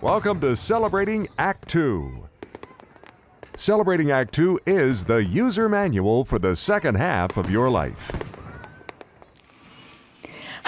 Welcome to Celebrating Act 2. Celebrating Act 2 is the user manual for the second half of your life.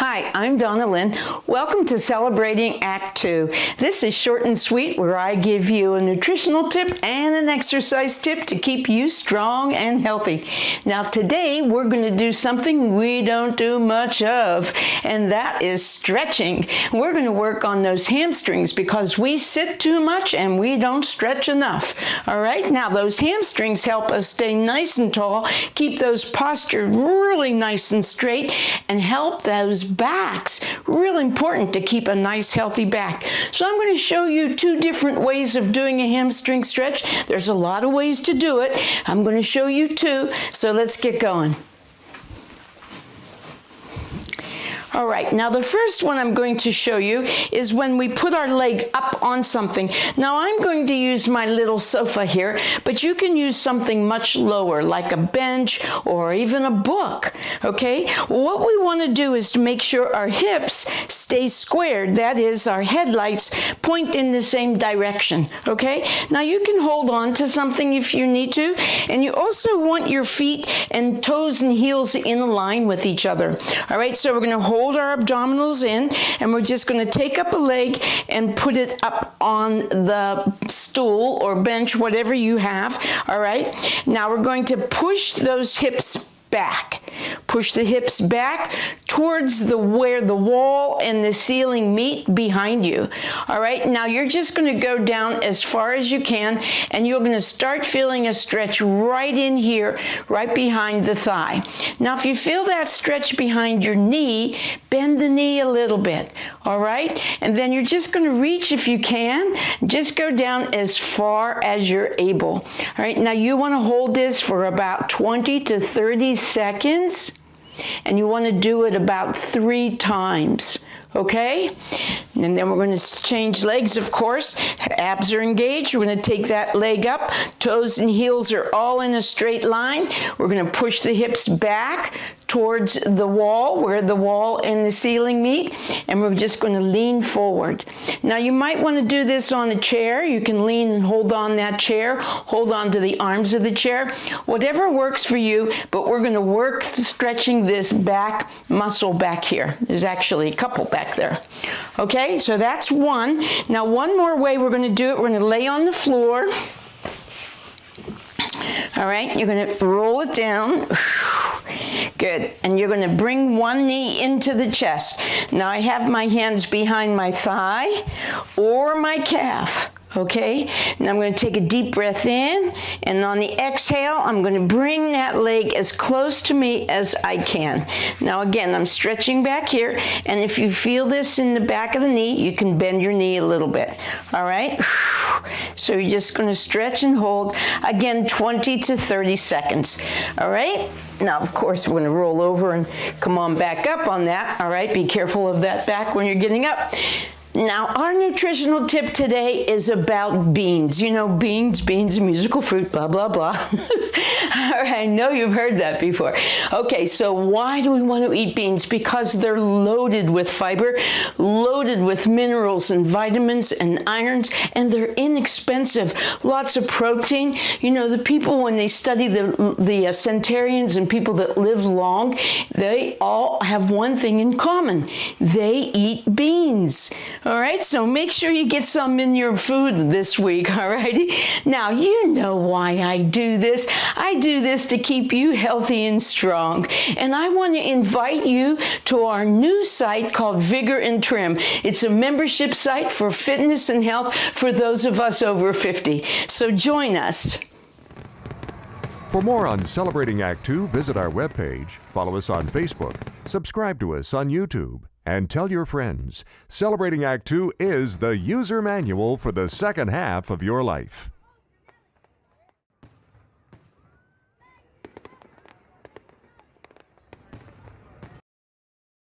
Hi, I'm Donna Lynn. Welcome to Celebrating Act 2. This is short and sweet where I give you a nutritional tip and an exercise tip to keep you strong and healthy. Now today we're going to do something we don't do much of and that is stretching. We're going to work on those hamstrings because we sit too much and we don't stretch enough. All right, now those hamstrings help us stay nice and tall, keep those postures really nice and straight and help those backs. Real important to keep a nice healthy back. So I'm going to show you two different ways of doing a hamstring stretch. There's a lot of ways to do it. I'm going to show you two. So let's get going. All right, now the first one I'm going to show you is when we put our leg up on something. Now I'm going to use my little sofa here, but you can use something much lower, like a bench or even a book, okay? What we want to do is to make sure our hips stay squared. That is, our headlights point in the same direction, okay? Now you can hold on to something if you need to, and you also want your feet and toes and heels in a line with each other. All right, so we're going to hold hold our abdominals in and we're just going to take up a leg and put it up on the stool or bench, whatever you have, all right? Now we're going to push those hips back. Push the hips back towards the where the wall and the ceiling meet behind you. All right, now you're just going to go down as far as you can and you're going to start feeling a stretch right in here, right behind the thigh. Now if you feel that stretch behind your knee, bend the knee a little bit. All right, and then you're just going to reach if you can, just go down as far as you're able. All right, now you want to hold this for about 20 to 30 seconds and you want to do it about three times okay? And then we're going to change legs, of course. Abs are engaged. We're going to take that leg up. Toes and heels are all in a straight line. We're going to push the hips back towards the wall where the wall and the ceiling meet and we're just going to lean forward. Now you might want to do this on a chair. You can lean and hold on that chair, hold on to the arms of the chair, whatever works for you, but we're going to work stretching this back muscle back here. There's actually a couple back there. Okay, so that's one. Now one more way we're going to do it, we're going to lay on the floor. All right, you're going to roll it down. Good. And you're going to bring one knee into the chest. Now I have my hands behind my thigh or my calf. Okay, now I'm going to take a deep breath in, and on the exhale, I'm going to bring that leg as close to me as I can. Now again, I'm stretching back here, and if you feel this in the back of the knee, you can bend your knee a little bit. All right, so you're just going to stretch and hold, again, 20 to 30 seconds. All right, now, of course, we're going to roll over and come on back up on that. All right, be careful of that back when you're getting up. Now, our nutritional tip today is about beans. You know, beans, beans, a musical fruit, blah, blah, blah. I know you've heard that before. Okay, so why do we want to eat beans? Because they're loaded with fiber, loaded with minerals and vitamins and irons, and they're inexpensive. Lots of protein. You know, the people, when they study the, the uh, centenarians and people that live long, they all have one thing in common. They eat beans. All right, so make sure you get some in your food this week, all righty? Now, you know why I do this. I do this to keep you healthy and strong. And I want to invite you to our new site called Vigor and Trim. It's a membership site for fitness and health for those of us over 50. So join us. For more on Celebrating Act 2, visit our webpage, follow us on Facebook, subscribe to us on YouTube, and tell your friends. Celebrating Act 2 is the user manual for the second half of your life.